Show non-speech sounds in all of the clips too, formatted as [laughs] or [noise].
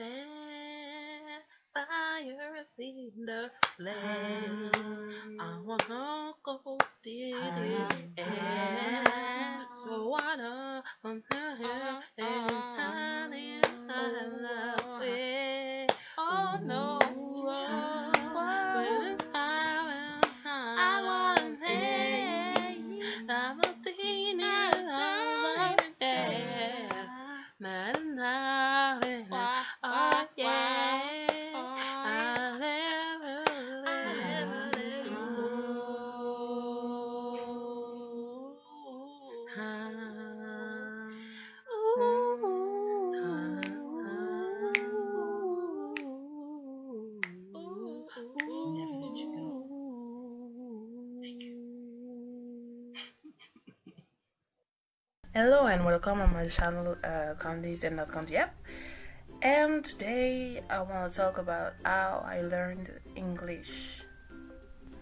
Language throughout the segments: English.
Man, fires in the place. I wanna go did it. So wanna on Hello and welcome on my channel uh, Candies and Not Candy App. And today I want to talk about how I learned English.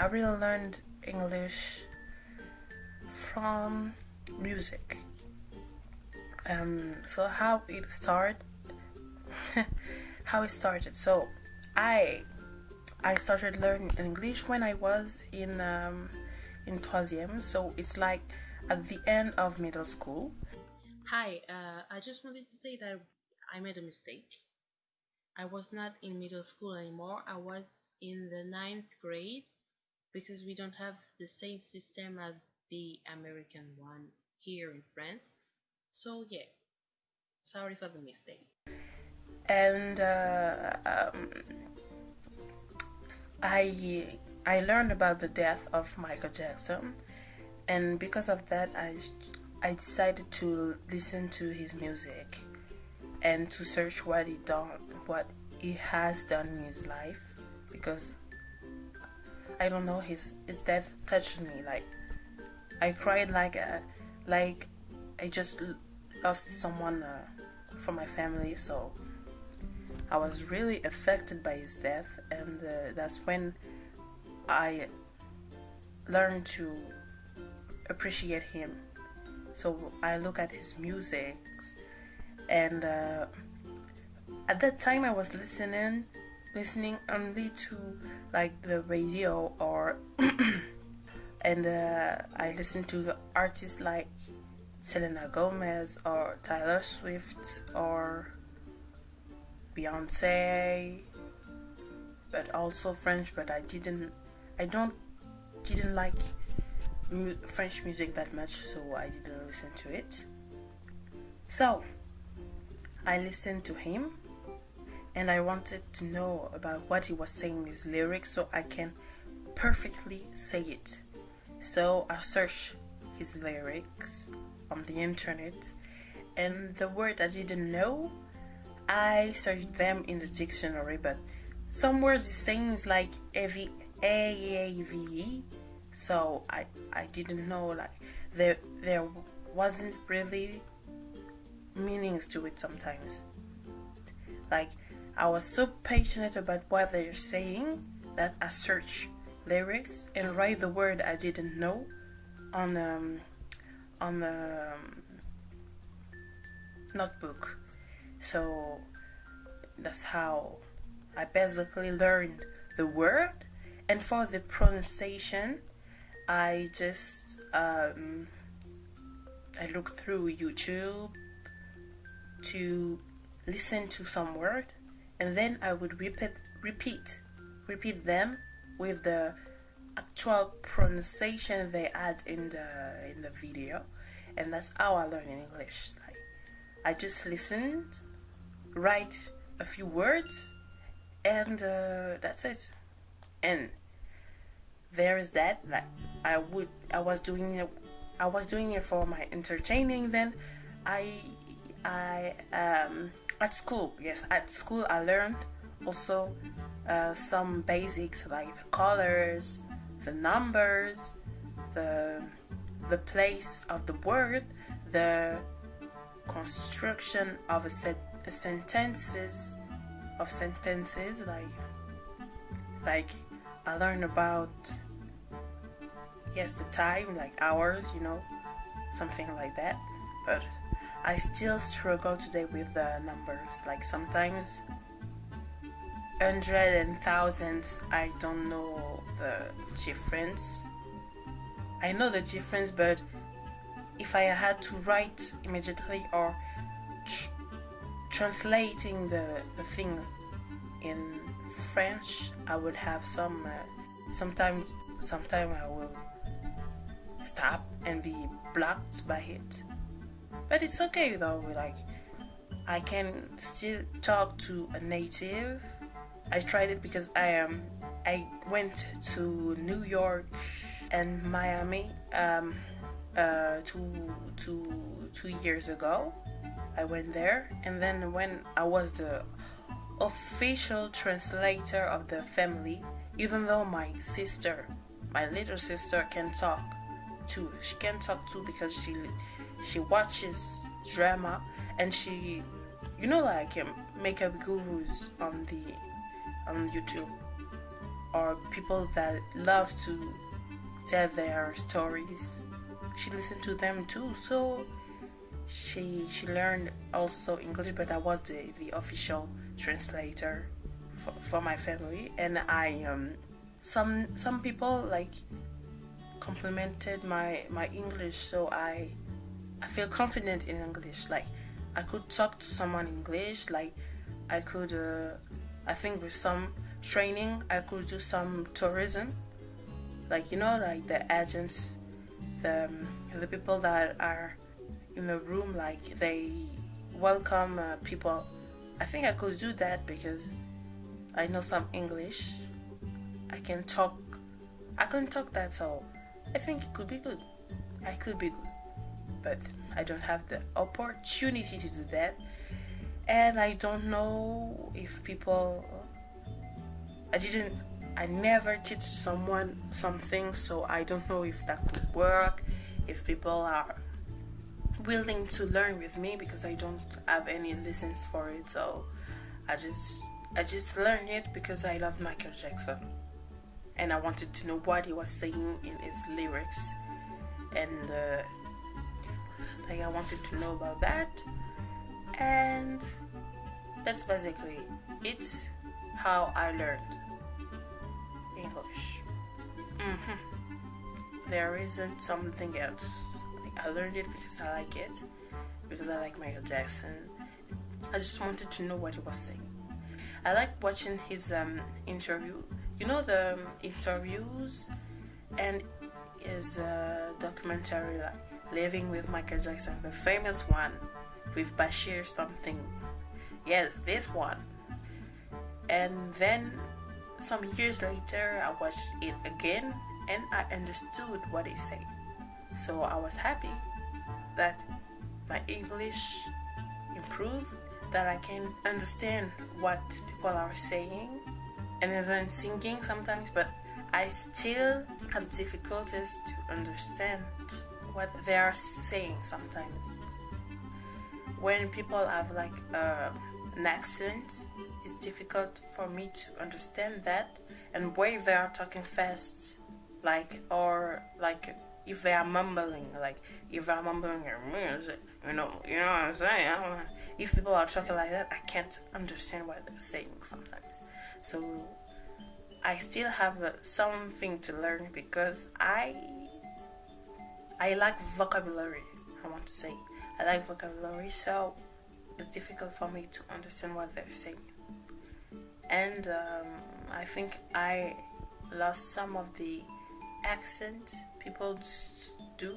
I really learned English from music. Um, so how it started, [laughs] how it started. So I I started learning English when I was in um, in troisième. So it's like at the end of middle school. Hi, uh, I just wanted to say that I made a mistake. I was not in middle school anymore. I was in the ninth grade because we don't have the same system as the American one here in France. So yeah, sorry for the mistake. and uh, um, I I learned about the death of Michael Jackson, and because of that, I I decided to listen to his music and to search what he done, what he has done in his life, because I don't know his his death touched me like I cried like a like I just lost someone uh, from my family, so. I was really affected by his death, and uh, that's when I learned to appreciate him. So I look at his music, and uh, at that time I was listening, listening only to like the radio or, [clears throat] and uh, I listened to the artists like Selena Gomez or Taylor Swift or Beyonce, but also French. But I didn't, I don't, didn't like French music that much, so I didn't listen to it. So I listened to him, and I wanted to know about what he was saying in his lyrics, so I can perfectly say it. So I searched his lyrics on the internet, and the word I didn't know I searched them in the dictionary, but some words he's saying is like A V A A V E, so I I didn't know like there there wasn't really meanings to it sometimes. Like I was so passionate about what they're saying that I searched lyrics and write the word I didn't know on um on the um, notebook. So that's how I basically learned the word. And for the pronunciation, I just um, I look through YouTube to listen to some word, and then I would repeat, repeat, repeat them with the actual pronunciation they add in the in the video, and that's how I learned English. Like I just listened, write a few words, and uh, that's it. And there is that. Like I would, I was doing it. I was doing it for my entertaining. Then I, I um at school. Yes, at school I learned also uh, some basics like the colors, the numbers, the the place of the word, the construction of a set a sentences of sentences like like I learned about yes the time like hours you know something like that but I still struggle today with the numbers like sometimes hundred and thousands, I don't know the difference. I know the difference, but if I had to write immediately or tr- translating the, the thing in French, I would have some. Uh, sometimes, sometime I will stop and be blocked by it. But it's okay though. Like I can still talk to a native. I tried it because I am. Um, I went to New York and Miami um, uh, two, two, two years ago. I went there, and then when I was the official translator of the family, even though my sister, my little sister, can talk too. She can talk too because she she watches drama and she, you know, like um, makeup gurus on the on YouTube or people that love to tell their stories. She listened to them too, so she she learned also English, but I was the, the official translator for, for my family, and I um some some people like complimented my my English, so I I feel confident in English. Like I could talk to someone in English. Like I could, uh, I think with some training, I could do some tourism. Like you know, like the agents, the um, the people that are in the room, like they welcome uh, people. I think I could do that because I know some English. I can talk. I can talk that, so I think it could be good. I could be good but I don't have the opportunity to do that. And I don't know if people. I didn't. I never teach someone something, so I don't know if that could work. If people are willing to learn with me because I don't have any lessons for it, so I just I just learned it because I love Michael Jackson and I wanted to know what he was saying in his lyrics. And uh, like I wanted to know about that. And that's basically it how I learned English. Mm-hmm. there isn't something else. Like I learned it because I like it because I like Michael Jackson. I just wanted to know what he was saying. I like watching his um, interview you know the um, interviews and is uh, documentary like Living with Michael Jackson, the famous one with Bashir something. Yes, this one. And then some years later, I watched it again and I understood what he said. So I was happy that my English improved, that I can understand what people are saying, and even singing sometimes, but I still have difficulties to understand what they are saying sometimes. When people have like uh, an accent, it's difficult for me to understand that. And why they are talking fast, like or like if they are mumbling, like if they are mumbling you know, you know what I'm saying. If people are talking like that, I can't understand what they're saying sometimes. So I still have uh, something to learn because I I like vocabulary. I want to say I like vocabulary, so it's difficult for me to understand what they're saying. And um, I think I lost some of the accent people do.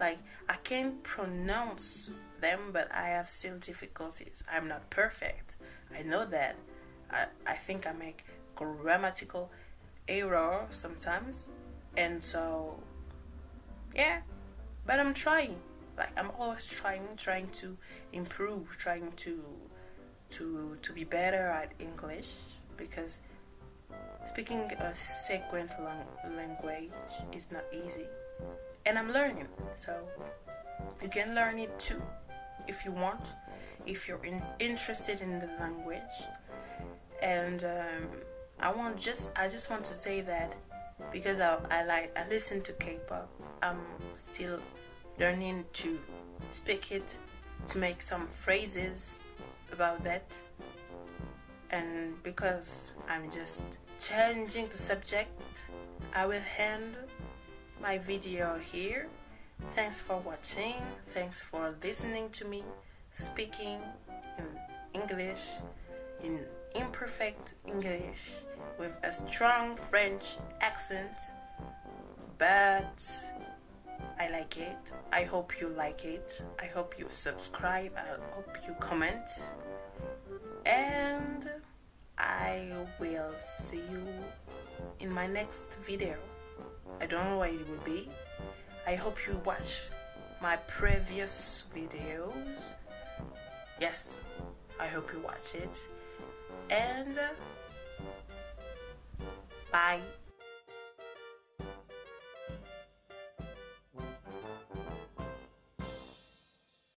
Like I can pronounce them, but I have still difficulties. I'm not perfect. I know that. I, I think I make grammatical error sometimes, and so yeah but i'm trying. Like i'm always trying trying to improve trying to to to be better at english because speaking a second lang- language is not easy. And i'm learning so you can learn it too if you want. If you're in, interested in the language and um, i want just i just want to say that because I, I like I listen to K-pop. I'm still learning to speak it, to make some phrases about that, and because I'm just changing the subject, I will end my video here. Thanks for watching. Thanks for listening to me speaking in English, imperfect English, with a strong French accent. But I like it. I hope you like it. I hope you subscribe. I hope you comment. And I will see you in my next video. I don't know what it will be. I hope you watch my previous videos. Yes, I hope you watch it. And bye.